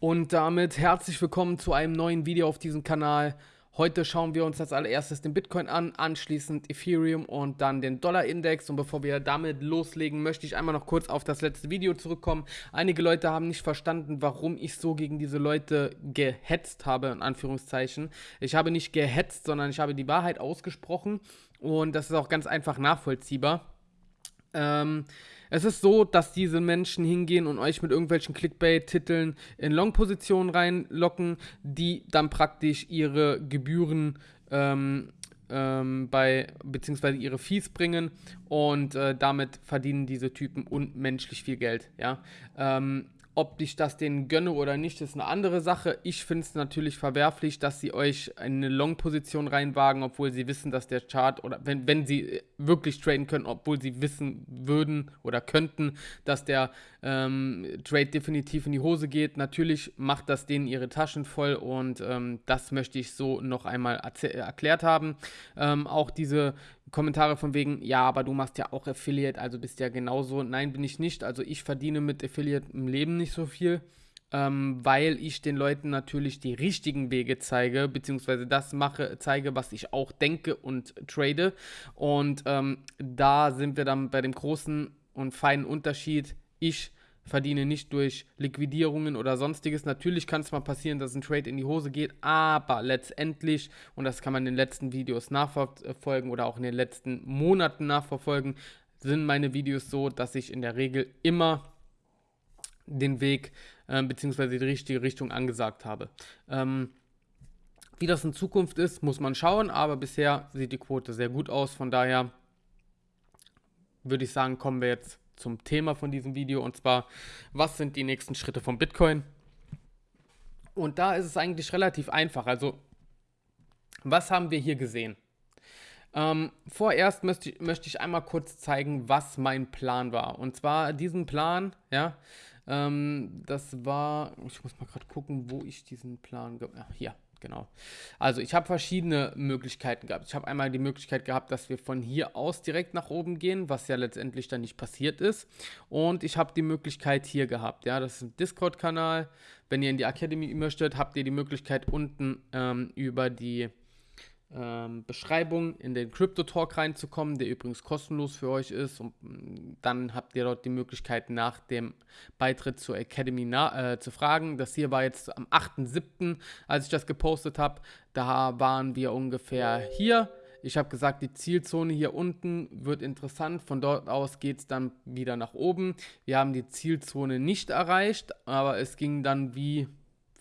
Und damit herzlich willkommen zu einem neuen Video auf diesem Kanal. Heute schauen wir uns als allererstes den Bitcoin an, anschließend Ethereum und dann den Dollar-Index. Und bevor wir damit loslegen, möchte ich einmal noch kurz auf das letzte Video zurückkommen. Einige Leute haben nicht verstanden, warum ich so gegen diese Leute gehetzt habe, in Anführungszeichen. Ich habe nicht gehetzt, sondern ich habe die Wahrheit ausgesprochen und das ist auch ganz einfach nachvollziehbar. Ähm, es ist so, dass diese Menschen hingehen und euch mit irgendwelchen Clickbait-Titeln in Long-Positionen reinlocken, die dann praktisch ihre Gebühren ähm, ähm, bei, beziehungsweise ihre Fees bringen und äh, damit verdienen diese Typen unmenschlich viel Geld, ja. Ähm, ob ich das denen gönne oder nicht, ist eine andere Sache. Ich finde es natürlich verwerflich, dass sie euch eine Long-Position reinwagen, obwohl sie wissen, dass der Chart oder wenn, wenn sie wirklich traden können, obwohl sie wissen würden oder könnten, dass der ähm, Trade definitiv in die Hose geht. Natürlich macht das denen ihre Taschen voll und ähm, das möchte ich so noch einmal erklärt haben. Ähm, auch diese Kommentare von wegen, ja, aber du machst ja auch Affiliate, also bist ja genauso. Nein, bin ich nicht. Also ich verdiene mit Affiliate im Leben nicht so viel, ähm, weil ich den Leuten natürlich die richtigen Wege zeige, beziehungsweise das mache, zeige, was ich auch denke und trade. Und ähm, da sind wir dann bei dem großen und feinen Unterschied. Ich verdiene nicht durch Liquidierungen oder sonstiges. Natürlich kann es mal passieren, dass ein Trade in die Hose geht, aber letztendlich, und das kann man in den letzten Videos nachverfolgen oder auch in den letzten Monaten nachverfolgen, sind meine Videos so, dass ich in der Regel immer den Weg äh, bzw. die richtige Richtung angesagt habe. Ähm, wie das in Zukunft ist, muss man schauen, aber bisher sieht die Quote sehr gut aus. Von daher würde ich sagen, kommen wir jetzt zum Thema von diesem Video und zwar, was sind die nächsten Schritte von Bitcoin? Und da ist es eigentlich relativ einfach. Also, was haben wir hier gesehen? Ähm, vorerst möchte ich, möchte ich einmal kurz zeigen, was mein Plan war. Und zwar diesen Plan, ja, ähm, das war, ich muss mal gerade gucken, wo ich diesen Plan, ach, hier, genau. Also ich habe verschiedene Möglichkeiten gehabt. Ich habe einmal die Möglichkeit gehabt, dass wir von hier aus direkt nach oben gehen, was ja letztendlich dann nicht passiert ist. Und ich habe die Möglichkeit hier gehabt. Ja, das ist ein Discord-Kanal. Wenn ihr in die Academy möchtet, habt ihr die Möglichkeit unten ähm, über die ähm, Beschreibung in den Crypto Talk reinzukommen, der übrigens kostenlos für euch ist. Und mm, dann habt ihr dort die Möglichkeit, nach dem Beitritt zur Academy äh, zu fragen. Das hier war jetzt am 8.7., als ich das gepostet habe. Da waren wir ungefähr hier. Ich habe gesagt, die Zielzone hier unten wird interessant. Von dort aus geht es dann wieder nach oben. Wir haben die Zielzone nicht erreicht, aber es ging dann wie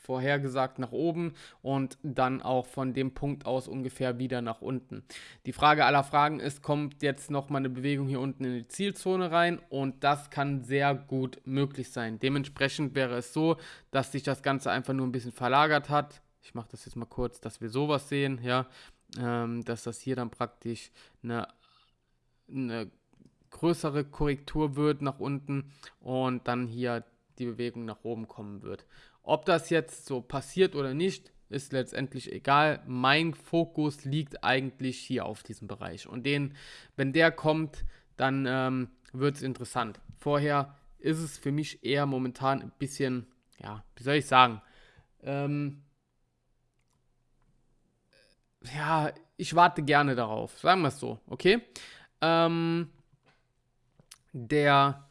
vorhergesagt nach oben und dann auch von dem Punkt aus ungefähr wieder nach unten. Die Frage aller Fragen ist, kommt jetzt nochmal eine Bewegung hier unten in die Zielzone rein und das kann sehr gut möglich sein. Dementsprechend wäre es so, dass sich das Ganze einfach nur ein bisschen verlagert hat. Ich mache das jetzt mal kurz, dass wir sowas sehen, ja, ähm, dass das hier dann praktisch eine, eine größere Korrektur wird nach unten und dann hier die Bewegung nach oben kommen wird. Ob das jetzt so passiert oder nicht, ist letztendlich egal. Mein Fokus liegt eigentlich hier auf diesem Bereich. Und den, wenn der kommt, dann ähm, wird es interessant. Vorher ist es für mich eher momentan ein bisschen, ja, wie soll ich sagen, ähm, ja, ich warte gerne darauf. Sagen wir es so, okay? Ähm, der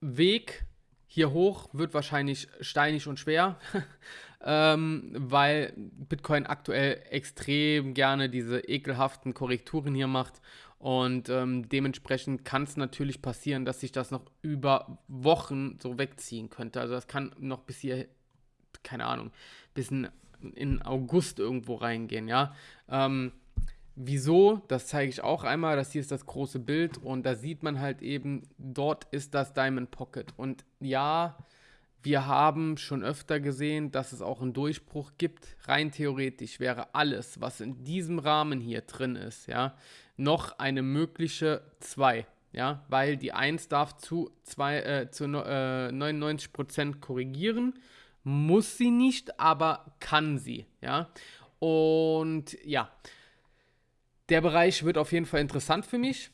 Weg hier hoch wird wahrscheinlich steinig und schwer, ähm, weil Bitcoin aktuell extrem gerne diese ekelhaften Korrekturen hier macht. Und ähm, dementsprechend kann es natürlich passieren, dass sich das noch über Wochen so wegziehen könnte. Also das kann noch bis hier, keine Ahnung, bis in, in August irgendwo reingehen, ja. Ähm, Wieso? Das zeige ich auch einmal. Das hier ist das große Bild und da sieht man halt eben, dort ist das Diamond Pocket. Und ja, wir haben schon öfter gesehen, dass es auch einen Durchbruch gibt. Rein theoretisch wäre alles, was in diesem Rahmen hier drin ist, ja, noch eine mögliche 2. Ja, weil die 1 darf zu, zwei, äh, zu äh, 99% korrigieren. Muss sie nicht, aber kann sie. Ja, und ja, der Bereich wird auf jeden Fall interessant für mich.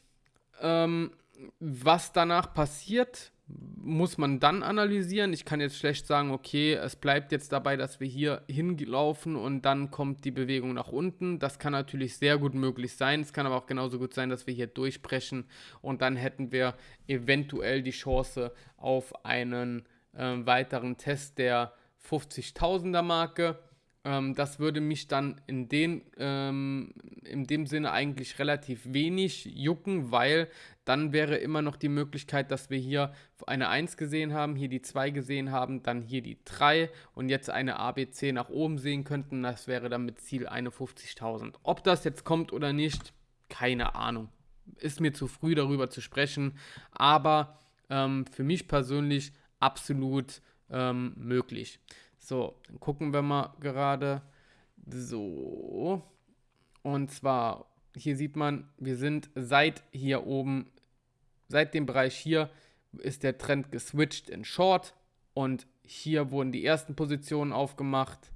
Ähm, was danach passiert, muss man dann analysieren. Ich kann jetzt schlecht sagen, okay, es bleibt jetzt dabei, dass wir hier hinlaufen und dann kommt die Bewegung nach unten. Das kann natürlich sehr gut möglich sein. Es kann aber auch genauso gut sein, dass wir hier durchbrechen und dann hätten wir eventuell die Chance auf einen äh, weiteren Test der 50.000er Marke. Ähm, das würde mich dann in, den, ähm, in dem Sinne eigentlich relativ wenig jucken, weil dann wäre immer noch die Möglichkeit, dass wir hier eine 1 gesehen haben, hier die 2 gesehen haben, dann hier die 3 und jetzt eine ABC nach oben sehen könnten. Das wäre dann mit Ziel 51.000. Ob das jetzt kommt oder nicht, keine Ahnung. Ist mir zu früh darüber zu sprechen, aber ähm, für mich persönlich absolut ähm, möglich. So, dann gucken wir mal gerade. So. Und zwar, hier sieht man, wir sind seit hier oben, seit dem Bereich hier, ist der Trend geswitcht in Short. Und hier wurden die ersten Positionen aufgemacht.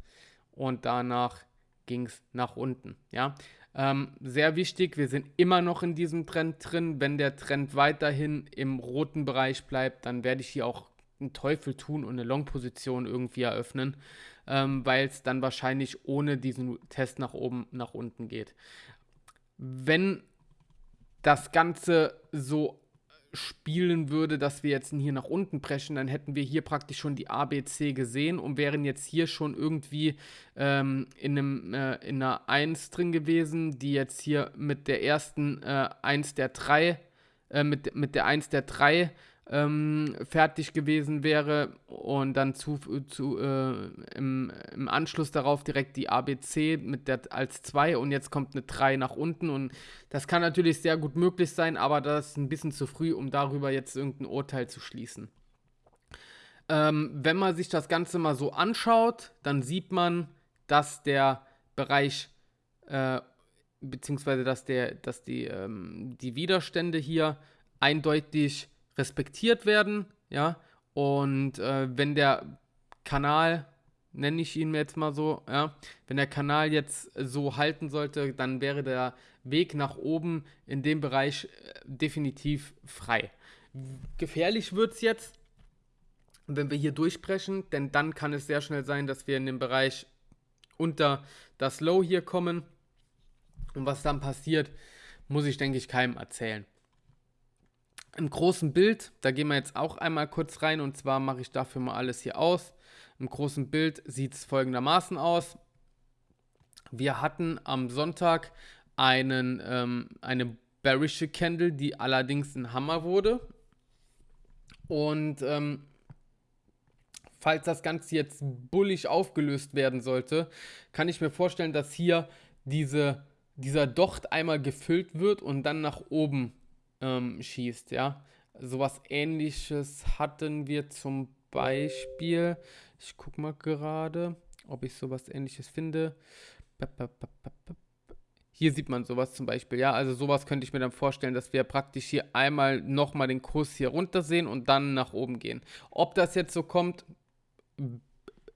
Und danach ging es nach unten. Ja, ähm, sehr wichtig, wir sind immer noch in diesem Trend drin. Wenn der Trend weiterhin im roten Bereich bleibt, dann werde ich hier auch einen Teufel tun und eine Long-Position irgendwie eröffnen, ähm, weil es dann wahrscheinlich ohne diesen Test nach oben, nach unten geht. Wenn das Ganze so spielen würde, dass wir jetzt hier nach unten preschen, dann hätten wir hier praktisch schon die ABC gesehen und wären jetzt hier schon irgendwie ähm, in, einem, äh, in einer 1 drin gewesen, die jetzt hier mit der ersten äh, 1 der 3, äh, mit, mit der 1 der 3 ähm, fertig gewesen wäre und dann zu, zu äh, im, im, Anschluss darauf direkt die ABC mit der als 2 und jetzt kommt eine 3 nach unten und das kann natürlich sehr gut möglich sein, aber das ist ein bisschen zu früh, um darüber jetzt irgendein Urteil zu schließen. Ähm, wenn man sich das Ganze mal so anschaut, dann sieht man, dass der Bereich äh, beziehungsweise dass der, dass die, ähm, die Widerstände hier eindeutig respektiert werden, ja. Und äh, wenn der Kanal, nenne ich ihn jetzt mal so, ja, wenn der Kanal jetzt so halten sollte, dann wäre der Weg nach oben in dem Bereich äh, definitiv frei. Gefährlich wird es jetzt, wenn wir hier durchbrechen, denn dann kann es sehr schnell sein, dass wir in den Bereich unter das Low hier kommen. Und was dann passiert, muss ich, denke ich, keinem erzählen. Im großen Bild, da gehen wir jetzt auch einmal kurz rein und zwar mache ich dafür mal alles hier aus. Im großen Bild sieht es folgendermaßen aus. Wir hatten am Sonntag einen, ähm, eine bearische Candle, die allerdings ein Hammer wurde. Und ähm, falls das Ganze jetzt bullig aufgelöst werden sollte, kann ich mir vorstellen, dass hier diese, dieser Docht einmal gefüllt wird und dann nach oben ähm, schießt, ja. Sowas ähnliches hatten wir zum Beispiel. Ich gucke mal gerade, ob ich sowas ähnliches finde. Hier sieht man sowas zum Beispiel, ja. Also sowas könnte ich mir dann vorstellen, dass wir praktisch hier einmal nochmal den Kurs hier runter sehen und dann nach oben gehen. Ob das jetzt so kommt,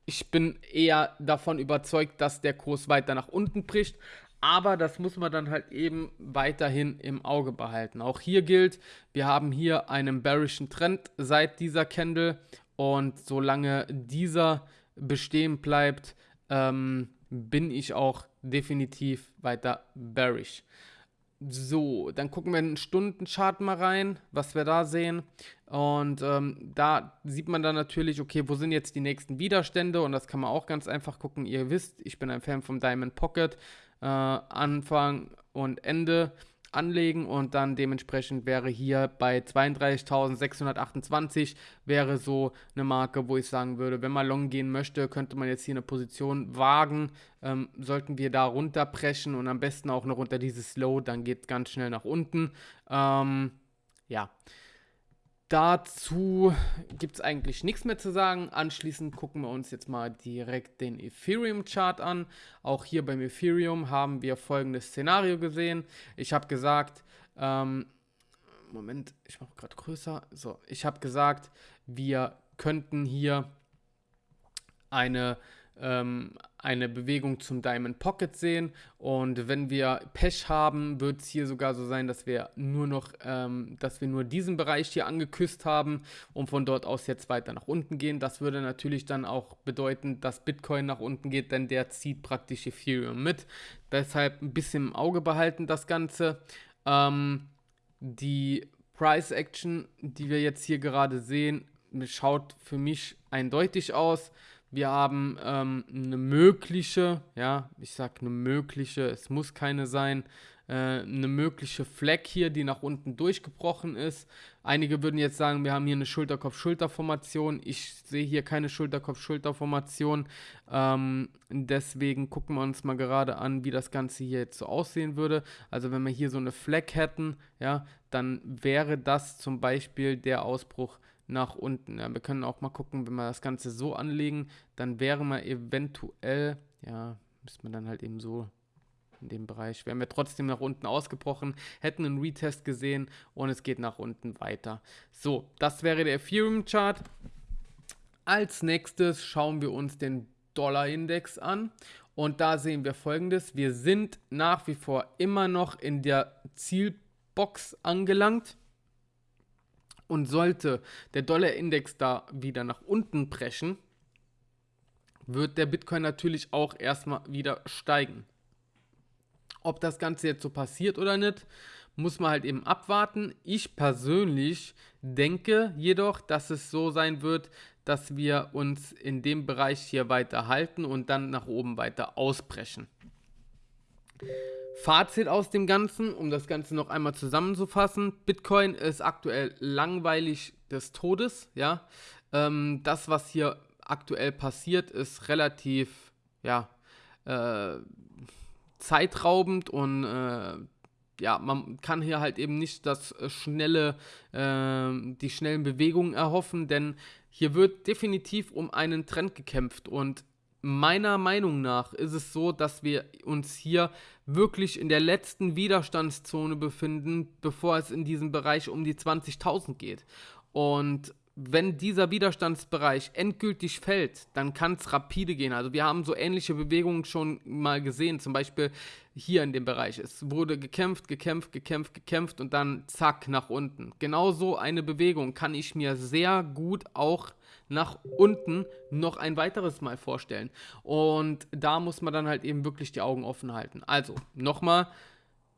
ich bin eher davon überzeugt, dass der Kurs weiter nach unten bricht. Aber das muss man dann halt eben weiterhin im Auge behalten. Auch hier gilt, wir haben hier einen bearischen Trend seit dieser Candle und solange dieser bestehen bleibt, ähm, bin ich auch definitiv weiter bearish. So, dann gucken wir in den Stundenchart mal rein, was wir da sehen. Und ähm, da sieht man dann natürlich, okay, wo sind jetzt die nächsten Widerstände? Und das kann man auch ganz einfach gucken. Ihr wisst, ich bin ein Fan vom Diamond Pocket äh, Anfang und Ende anlegen und dann dementsprechend wäre hier bei 32.628 wäre so eine Marke, wo ich sagen würde, wenn man long gehen möchte, könnte man jetzt hier eine Position wagen. Ähm, sollten wir da runterbrechen und am besten auch noch unter dieses Low, dann geht es ganz schnell nach unten. Ähm, ja. Dazu gibt es eigentlich nichts mehr zu sagen. Anschließend gucken wir uns jetzt mal direkt den Ethereum-Chart an. Auch hier beim Ethereum haben wir folgendes Szenario gesehen. Ich habe gesagt, ähm, Moment, ich mache gerade größer. So, ich habe gesagt, wir könnten hier eine ähm, eine Bewegung zum Diamond Pocket sehen. Und wenn wir Pech haben, wird es hier sogar so sein, dass wir nur noch, ähm, dass wir nur diesen Bereich hier angeküsst haben und von dort aus jetzt weiter nach unten gehen. Das würde natürlich dann auch bedeuten, dass Bitcoin nach unten geht, denn der zieht praktisch Ethereum mit. Deshalb ein bisschen im Auge behalten das Ganze. Ähm, die Price Action, die wir jetzt hier gerade sehen, schaut für mich eindeutig aus. Wir haben ähm, eine mögliche, ja, ich sag eine mögliche, es muss keine sein, äh, eine mögliche Fleck hier, die nach unten durchgebrochen ist. Einige würden jetzt sagen, wir haben hier eine Schulterkopf-Schulter-Formation. Ich sehe hier keine Schulterkopf-Schulter-Formation. Ähm, deswegen gucken wir uns mal gerade an, wie das Ganze hier jetzt so aussehen würde. Also wenn wir hier so eine Fleck hätten, ja, dann wäre das zum Beispiel der Ausbruch nach unten. Ja, wir können auch mal gucken, wenn wir das Ganze so anlegen, dann wäre man eventuell, ja, müsste man dann halt eben so in dem Bereich, wären wir trotzdem nach unten ausgebrochen, hätten einen Retest gesehen und es geht nach unten weiter. So, das wäre der Ethereum-Chart. Als nächstes schauen wir uns den Dollar-Index an und da sehen wir folgendes. Wir sind nach wie vor immer noch in der Zielbox angelangt. Und sollte der Dollar-Index da wieder nach unten brechen, wird der Bitcoin natürlich auch erstmal wieder steigen. Ob das Ganze jetzt so passiert oder nicht, muss man halt eben abwarten. Ich persönlich denke jedoch, dass es so sein wird, dass wir uns in dem Bereich hier weiter halten und dann nach oben weiter ausbrechen. Fazit aus dem Ganzen, um das Ganze noch einmal zusammenzufassen. Bitcoin ist aktuell langweilig des Todes, ja. Ähm, das, was hier aktuell passiert, ist relativ, ja, äh, zeitraubend und äh, ja, man kann hier halt eben nicht das äh, schnelle, äh, die schnellen Bewegungen erhoffen, denn hier wird definitiv um einen Trend gekämpft und meiner Meinung nach ist es so, dass wir uns hier wirklich in der letzten Widerstandszone befinden, bevor es in diesem Bereich um die 20.000 geht. Und wenn dieser Widerstandsbereich endgültig fällt, dann kann es rapide gehen. Also wir haben so ähnliche Bewegungen schon mal gesehen, zum Beispiel hier in dem Bereich. Es wurde gekämpft, gekämpft, gekämpft, gekämpft und dann zack nach unten. Genauso eine Bewegung kann ich mir sehr gut auch nach unten noch ein weiteres Mal vorstellen. Und da muss man dann halt eben wirklich die Augen offen halten. Also, nochmal,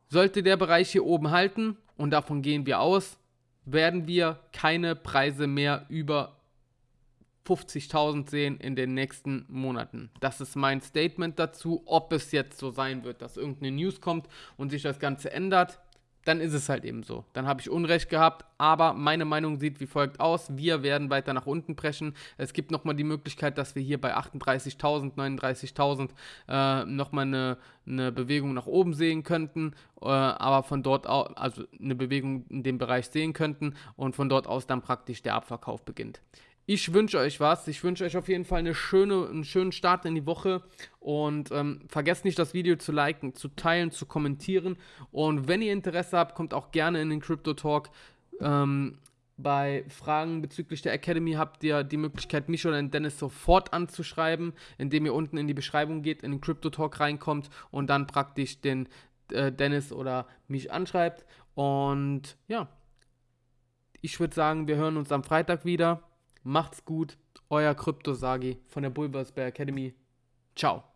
sollte der Bereich hier oben halten, und davon gehen wir aus, werden wir keine Preise mehr über 50.000 sehen in den nächsten Monaten. Das ist mein Statement dazu. Ob es jetzt so sein wird, dass irgendeine News kommt und sich das Ganze ändert, dann ist es halt eben so. Dann habe ich Unrecht gehabt, aber meine Meinung sieht wie folgt aus. Wir werden weiter nach unten brechen. Es gibt nochmal die Möglichkeit, dass wir hier bei 38.000, 39.000 äh, nochmal eine, eine Bewegung nach oben sehen könnten, äh, aber von dort aus, also eine Bewegung in dem Bereich sehen könnten und von dort aus dann praktisch der Abverkauf beginnt. Ich wünsche euch was. Ich wünsche euch auf jeden Fall eine schöne, einen schönen Start in die Woche. Und ähm, vergesst nicht, das Video zu liken, zu teilen, zu kommentieren. Und wenn ihr Interesse habt, kommt auch gerne in den Crypto Talk. Ähm, bei Fragen bezüglich der Academy habt ihr die Möglichkeit, mich oder den Dennis sofort anzuschreiben, indem ihr unten in die Beschreibung geht, in den Crypto Talk reinkommt und dann praktisch den äh, Dennis oder mich anschreibt. Und ja, ich würde sagen, wir hören uns am Freitag wieder. Macht's gut, euer Kryptosagi von der Bulversberg Academy. Ciao.